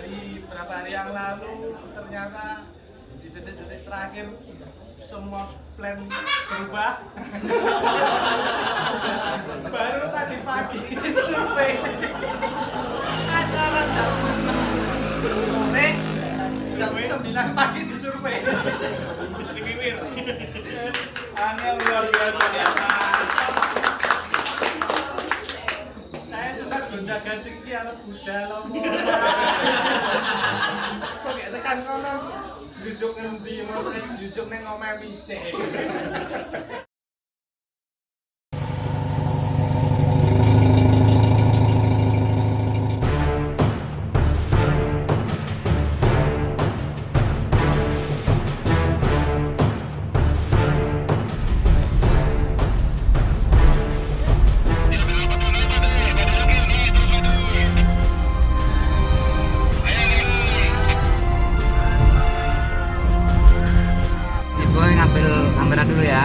dari beberapa hari yang lalu ternyata di detik-detik terakhir semua plan berubah baru tadi pagi survei acara jam 6 sore jam 9 pagi disurvei Istimewa. Angel luar biasa. jaga ceki anak kuda lomo. Kok tekan kono jujuk ngendi mosok jujuk ning omahe pisih. Ngambil kamera dulu ya.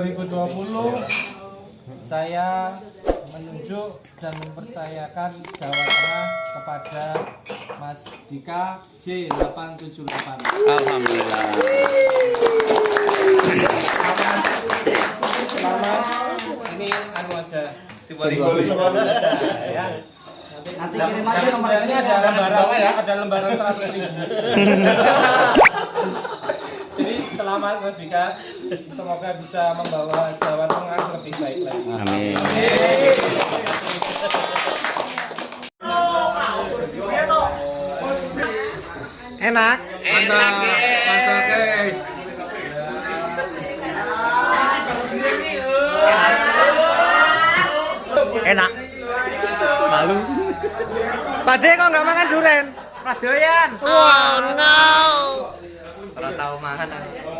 2020 saya menunjuk dan mempercayakan Jawa Tengah kepada Mas Dika J878. Alhamdulillah. Selamat. Ini anu aja simbolik. ya. Nanti kirim aja nomornya ada lembaran ya, ada lembaran 100 ribu. Mas Dika. Semoga bisa membawa Jawa Tengah lebih baik lagi. Amin. enak Enak, guys. mantap guys enak malu Pade kok nggak makan duren Radoyan Oh no. Kalau tahu makan aku.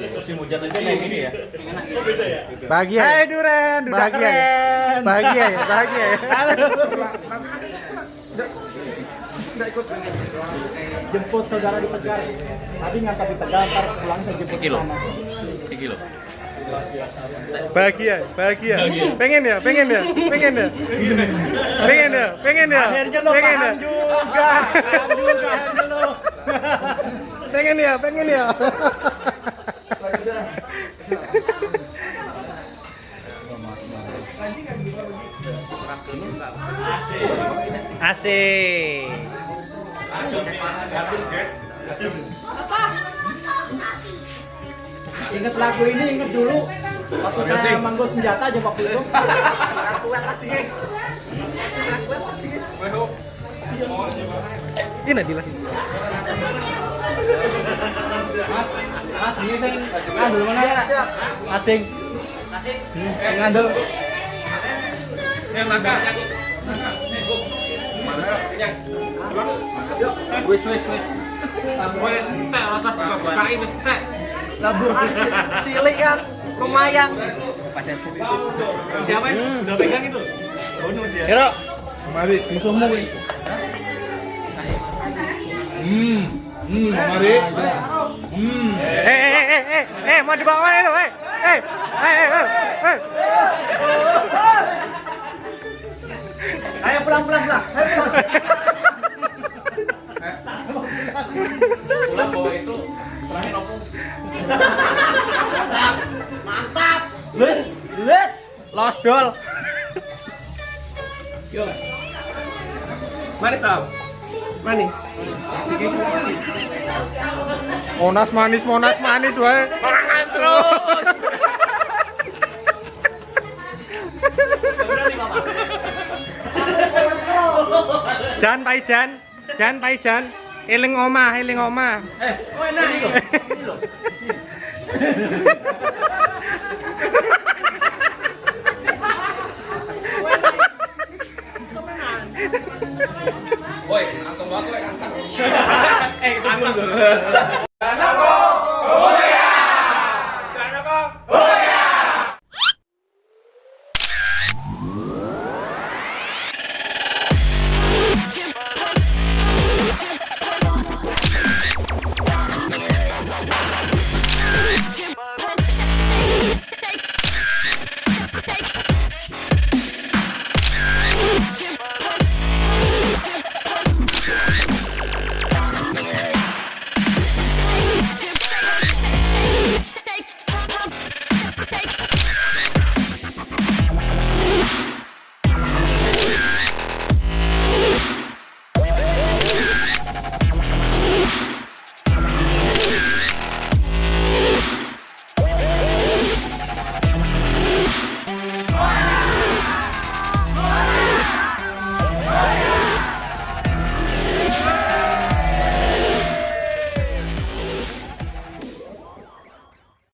Musim hujan aja kayak gini ya. bahagia Hai duren bahagia ya? bahagia ya bahagia ya Jemput saudara di Tegar. Tadi ngangkat di Tegar, ntar pulang saya jemput Kilo. sana. Kilo. bahagia bahagia pengen ya pengen ya pengen ya pengen ya pengen ya Akhirnya lo pengen ya paham juga. Paham juga lo. pengen ya pengen ya asik Ingat lagu ini, ingat dulu. Waktu saya manggung senjata aja waktu itu. ini Nadila Mas, ngandel mana ya? Eh, cilik kan, lumayan. Siapa yang udah pegang itu? Bonus ya. Musuhmu kuwi. Hmm. Hmm, mari. Hmm. eh eh eh eh eh eh mau dibawa mana itu eh eh eh eh eh eh Ayo pulang pulang pulang. Ayo pulang. Pulang bawa itu serahin opung. Lus, lus. Los dol. Yo. Manis tau? Manis. Monas manis, monas manis wae. Mangan terus. Jan pai jan. Jan pai jan. Eling omah, eling omah. Eh, oh enak ini loh. Ini